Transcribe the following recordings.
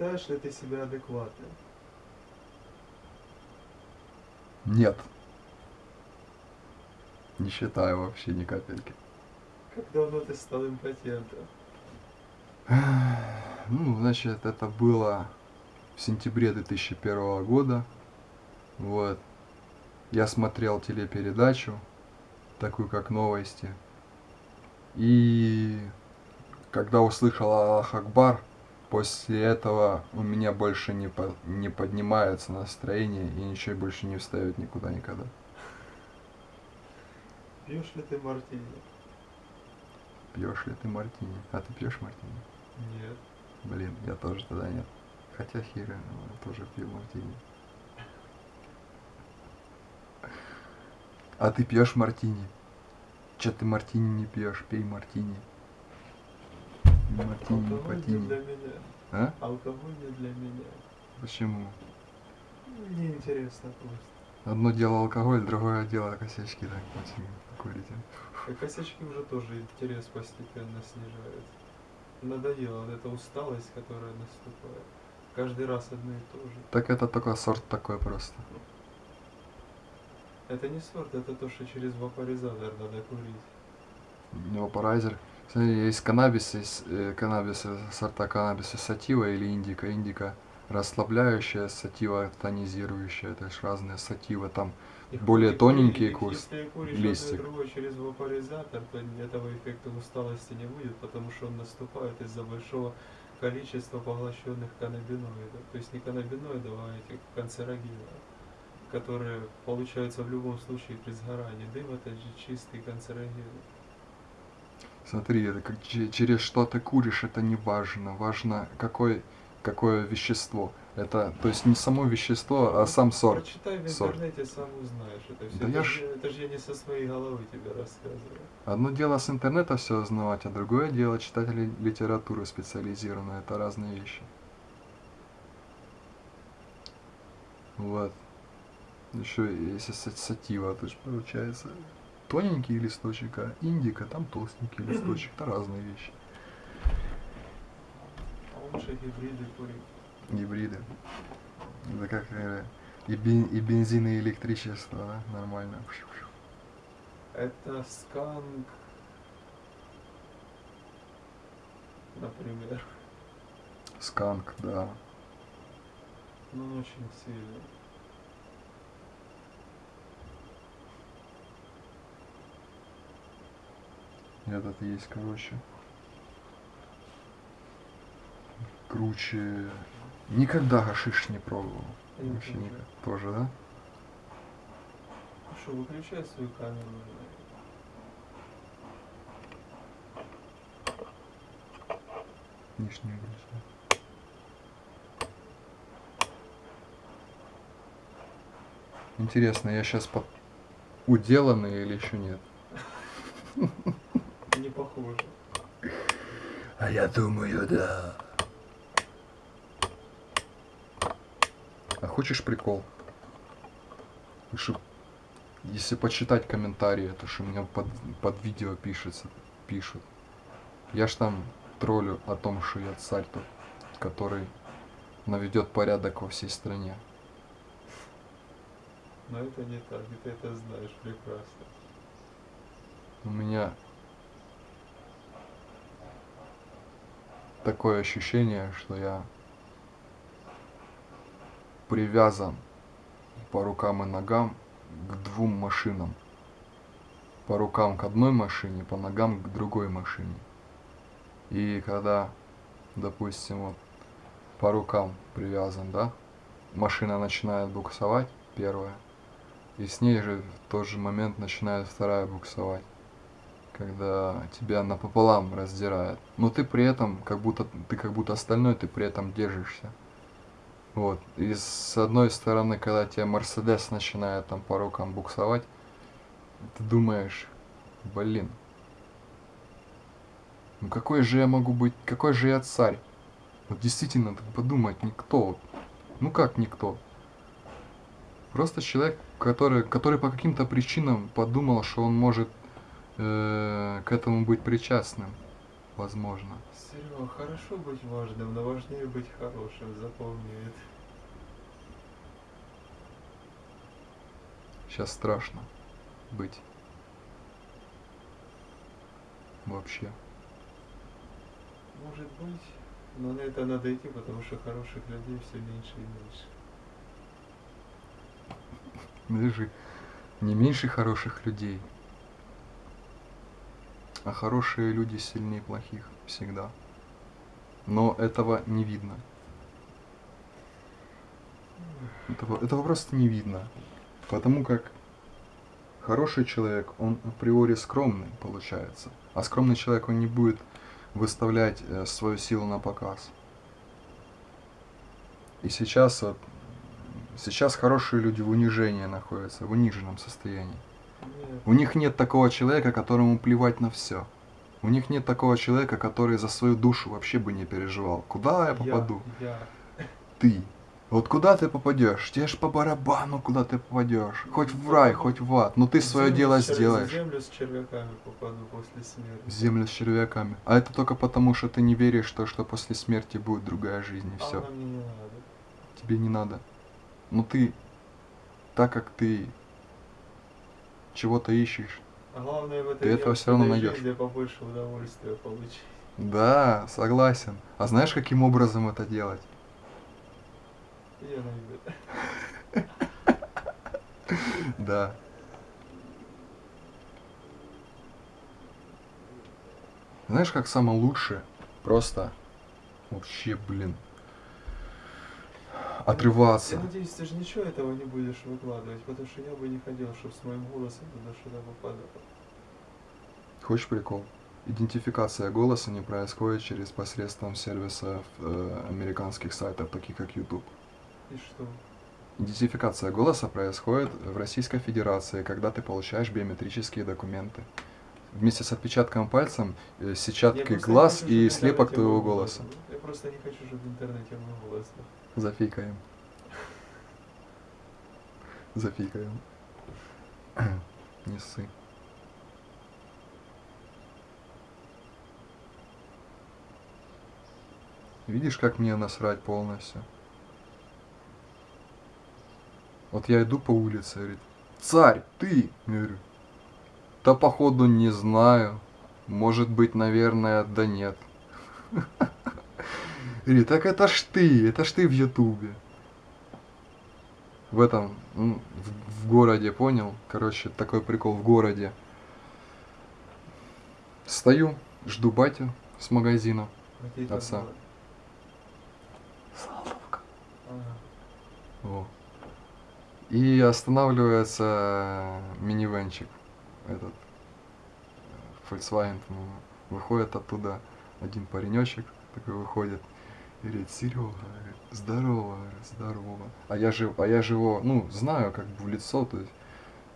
Считаешь ли ты себя адекватным? Нет. Не считаю вообще ни капельки. Как давно ты стал импотентом? Ну, значит, это было в сентябре 2001 года. Вот. Я смотрел телепередачу, такую как новости. И когда услышал Аллах Акбар, после этого у меня больше не, по, не поднимается настроение и ничего больше не встает никуда никогда. Пьешь ли ты мартини? Пьешь ли ты мартини? А ты пьешь мартини? Нет. Блин, я тоже тогда нет. Хотя хера, я тоже пью мартини. А ты пьешь мартини? Че ты мартини не пьешь? Пей мартини. Мартини, патини. для меня. А? Алкоголь не для меня. Почему? Мне интересно просто. Одно дело алкоголь, другое дело косячки, так, Максим, курите. И косячки уже тоже интерес постепенно снижается. Надоела вот эта усталость, которая наступает. Каждый раз одно и то же. Так это только сорт такой просто. Это не сорт, это то, что через вапоризатор надо курить. Вапорайзер. Смотри, есть каннабис, есть э, каннабис, э, сорта каннабиса сатива или индика. Индика расслабляющая, сатива тонизирующая, то есть разные сативы там. И Более тоненькие куришь листик. другое через вапоризатор, то этого эффекта усталости не будет, потому что он наступает из-за большого количества поглощенных каннабиноидов. То есть не каннабиноидов, а этих канцерогенов, которые получаются в любом случае при сгорании. Дым это же чистый канцероген. Смотри, это как че- через что ты куришь, это не важно. Важно какое, какое вещество. Это, то есть не само вещество, а сам сорт. Прочитай в Сорт. интернете, сам узнаешь это все. Да это, я ж- это же я не со своей головы тебе рассказываю. Одно дело с интернета все узнавать, а другое дело читать ли- литературу специализированную. Это разные вещи. Вот. Еще са- сатива, то есть получается тоненький листочек, а индика там толстенький листочек. Это разные вещи. А лучше гибриды курить. Гибриды. Это как э, и, бен- и бензин, и электричество, да? Нормально. Это сканк, например. Сканк, да. Ну, очень сильный. Этот есть, короче. Круче. Никогда гашиш не пробовал. Я Вообще тоже. никак. Тоже, да? Ну что, выключай свою камеру. Лишнюю грусть. Интересно, я сейчас под уделанный или еще нет? Похоже. А я думаю, да. А хочешь прикол? Что, если почитать комментарии, то что мне под, под видео пишется, пишут. Я ж там троллю о том, что я царь тот, который наведет порядок во всей стране. Но это не так, и ты это знаешь прекрасно. У меня такое ощущение, что я привязан по рукам и ногам к двум машинам. По рукам к одной машине, по ногам к другой машине. И когда, допустим, вот по рукам привязан, да, машина начинает буксовать, первая, и с ней же в тот же момент начинает вторая буксовать когда тебя напополам раздирает. Но ты при этом, как будто ты как будто остальной, ты при этом держишься. Вот. И с одной стороны, когда тебя Мерседес начинает там по рукам буксовать, ты думаешь, блин, ну какой же я могу быть, какой же я царь? Вот действительно, так подумать, никто. Ну как никто? Просто человек, который, который по каким-то причинам подумал, что он может э, к этому быть причастным. возможно. Серега, хорошо быть важным, но важнее быть хорошим, запомни это. Сейчас страшно быть. Вообще. Может быть, но на это надо идти, потому что хороших людей все меньше и меньше. Даже не меньше хороших людей. А хорошие люди сильнее плохих всегда. Но этого не видно. Этого, этого просто не видно. Потому как хороший человек, он априори скромный получается. А скромный человек, он не будет выставлять э, свою силу на показ. И сейчас вот, сейчас хорошие люди в унижении находятся, в униженном состоянии. У них нет такого человека, которому плевать на все. У них нет такого человека, который за свою душу вообще бы не переживал. Куда я попаду? Я, Ты. Вот куда ты попадешь? Тебе ж по барабану, куда ты попадешь. Хоть в рай, хоть в ад. Но ты В свое землю дело чер- В сделаешь. землю с червяками попаду после смерти. В землю с червяками. А это только потому, что ты не веришь, что, что после смерти будет другая жизнь и А все. она мне не надо. Тебе не надо. Но ты, так как ты чего-то ищешь, А главное в этой Ты этого всё равно найдёшь. жизни побольше удовольствия получить. да, согласен. А знаешь, каким образом это делать? Я найду. Да. Знаешь, как самое лучшее? Просто вообще, блин, отрываться. Я надеюсь, ты же ничего этого не будешь выкладывать, потому что я бы не хотел, чтобы с моим голосом туда что-то попадало. Хочешь прикол? Идентификация голоса не происходит через посредством сервисов э, американских сайтов, таких как YouTube. И что? Идентификация голоса происходит в Российской Федерации, когда ты получаешь биометрические документы. Вместе с отпечатком пальцем, э, сетчаткой глаз и слепок твоего голоса. был. Просто не хочу, чтобы в интернете голос был. Зафикаем. Зафикаем. Не ссы. Видишь, как мне насрать полностью? Вот я иду по улице, говорит, царь, ты? Я говорю, да походу не знаю. Может быть, наверное, да нет. Говорит, так это ж ты, это ж ты в Ютубе. В этом, м, в, в городе, понял? Короче, такой прикол в городе. Стою, жду батю с магазина. Там Отца. было? Ага. Во. И останавливается минивенчик этот Volkswagen. Выходит оттуда один паренечек такой выходит говорит, Серега, здорово, здорово. А я же, а я же его, ну, знаю как бы в лицо, то есть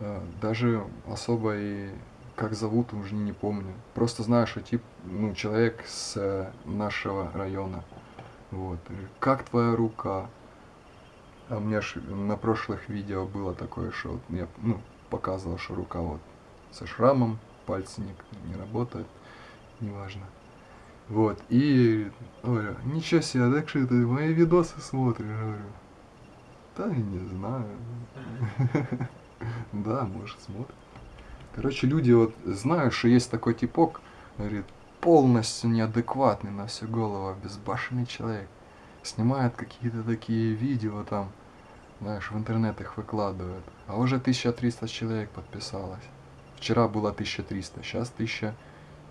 э, даже особо и как зовут уже не помню. Просто знаю, что тип, ну, человек с э, нашего района. Вот. Как твоя рука? А у меня ж на прошлых видео было такое, что вот я ну, показывал, что рука вот со шрамом, пальцы не, не работают, неважно. Вот, и говорю, ничего себе, так что ты мои видосы смотришь? Говорю, да я не знаю. Да, может, смотрит. Короче, люди вот знают, что есть такой типок, говорит, полностью неадекватный на всю голову, безбашенный человек. Снимает какие-то такие видео там, знаешь, в интернет их выкладывает. А уже 1300 человек подписалось. Вчера было 1300, сейчас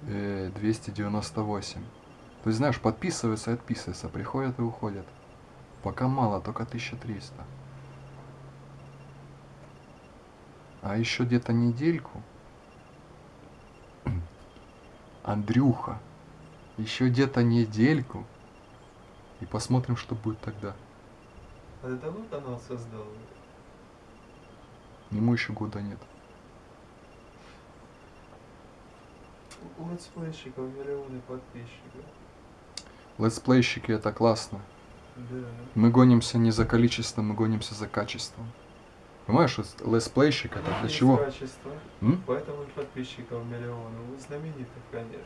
1298. То есть, знаешь, подписываются и отписываются, приходят и уходят. Пока мало, только 1300. А еще где-то недельку. Андрюха. Еще где-то недельку. И посмотрим, что будет тогда. А ты давно канал создал? Ему еще года нет. у летсплейщиков миллионы подписчиков. Летсплейщики это классно. Да. Мы гонимся не за количеством, мы гонимся за качеством. Понимаешь, летсплейщик это для чего? Качество, М? поэтому подписчиков миллионы. Вы знаменитых, конечно.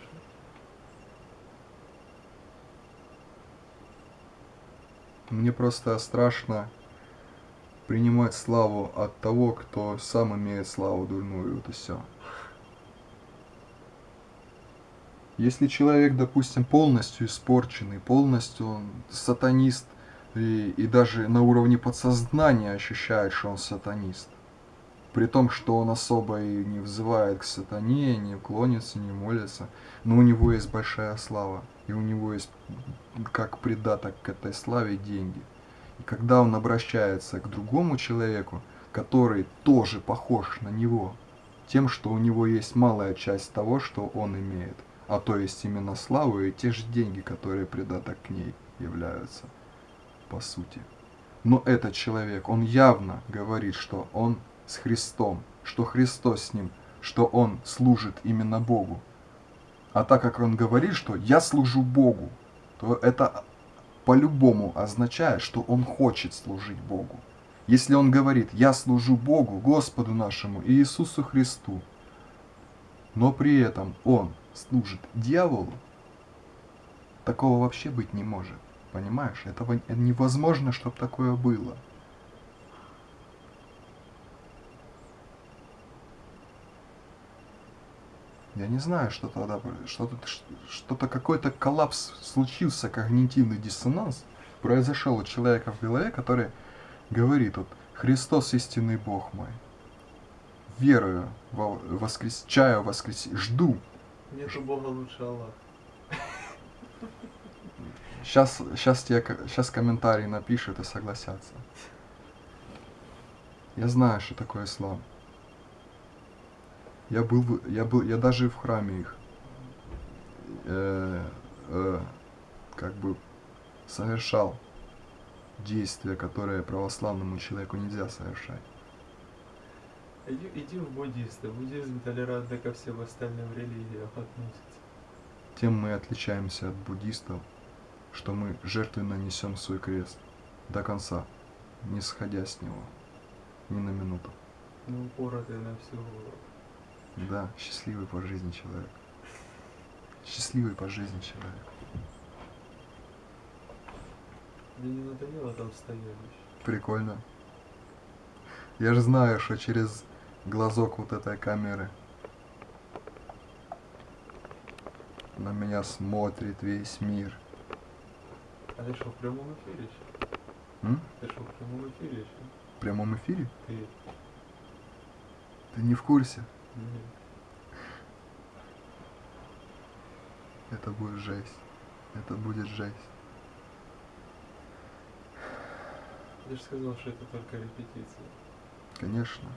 Мне просто страшно принимать славу от того, кто сам имеет славу дурную, вот и все. Если человек, допустим, полностью испорченный, полностью он сатанист, и, и даже на уровне подсознания ощущает, что он сатанист, при том, что он особо и не взывает к сатане, не клонится, не молится, но у него есть большая слава, и у него есть как придаток к этой славе деньги. И когда он обращается к другому человеку, который тоже похож на него, тем, что у него есть малая часть того, что он имеет, а то есть именно славу и те же деньги, которые придаток к ней являются, по сути. Но этот человек, он явно говорит, что он с Христом, что Христос с ним, что он служит именно Богу. А так как он говорит, что я служу Богу, то это по-любому означает, что он хочет служить Богу. Если он говорит, я служу Богу, Господу нашему и Иисусу Христу, но при этом он служит дьяволу, такого вообще быть не может. Понимаешь? Этого невозможно, чтобы такое было. Я не знаю, что тогда, что-то, что-то какой-то коллапс случился, когнитивный диссонанс произошел у человека в голове, который говорит вот Христос истинный Бог мой. Верую, воскрес... чаю воскрес... жду. Нету Бога лучше Аллах. Сейчас, сейчас, тебе, сейчас комментарии напишут и согласятся. Я знаю, что такое ислам. Я был, я был, я даже в храме их, э, э, как бы совершал действия, которые православному человеку нельзя совершать. Иди, иди в буддисты. Буддизм толерантно ко всем остальным религиям относится. Тем мы отличаемся от буддистов, что мы жертвенно несем свой крест до конца, не сходя с него ни на минуту. Ну, упоротый на всю голову. Да, счастливый по жизни человек. Счастливый по жизни человек. Мне не надоело там стоять Прикольно. Я же знаю, что через глазок вот этой камеры на меня смотрит весь мир. А ты что, в прямом эфире еще? М? Ты что, в прямом эфире еще? В прямом эфире? Ты. Ты не в курсе? Нет. Это будет жесть. Это будет жесть. Ты же сказал, что это только репетиция. Конечно.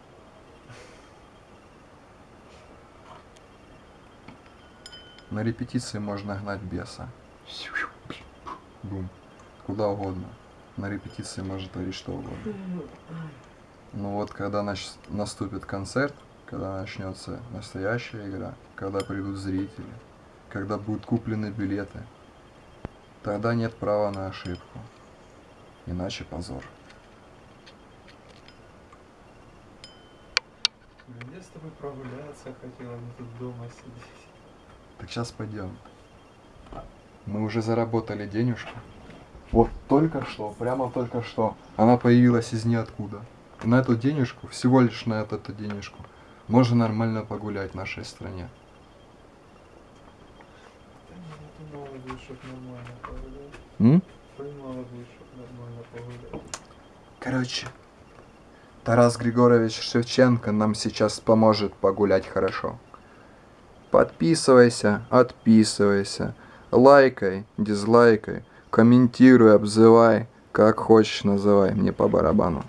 На репетиции можно гнать беса. Бум. Куда угодно. На репетиции может творить что угодно. Но вот когда нач... наступит концерт, когда начнется настоящая игра, когда придут зрители, когда будут куплены билеты, тогда нет права на ошибку. Иначе позор. Я с тобой прогуляться хотел, а не тут дома сидеть. Так сейчас пойдем. Мы уже заработали денежку. Вот только что, прямо только что, она появилась из ниоткуда. И на эту денежку, всего лишь на эту, эту денежку, можно нормально погулять в нашей стране. М? Короче, Тарас Григорьевич Шевченко нам сейчас поможет погулять хорошо. Подписывайся, отписывайся, лайкай, дизлайкай, комментируй, обзывай, как хочешь называй, мне по барабану.